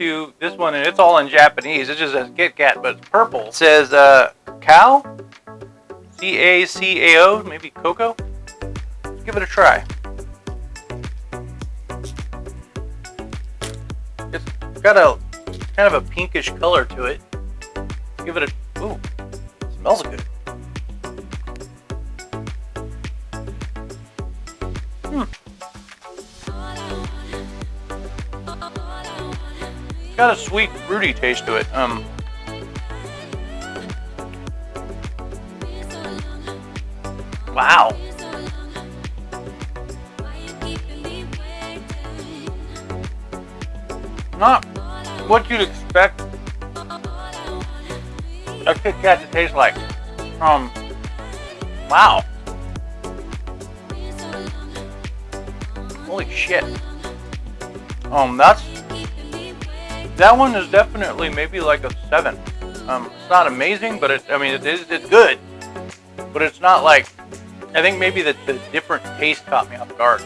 you this one, and it's all in Japanese. It just says Kit Kat, but it's purple. It says uh, cow, C A C A O, maybe cocoa. Let's give it a try. It's got a kind of a pinkish color to it. Give it a ooh, smells good. Hmm. Got a sweet, fruity taste to it. Um, wow. Not what you'd expect a Kit Kat to taste like. Um, wow. Holy shit. Um, that's that one is definitely maybe like a seven. Um, it's not amazing, but it, I mean, it is, it's good, but it's not like, I think maybe the, the different taste caught me off guard.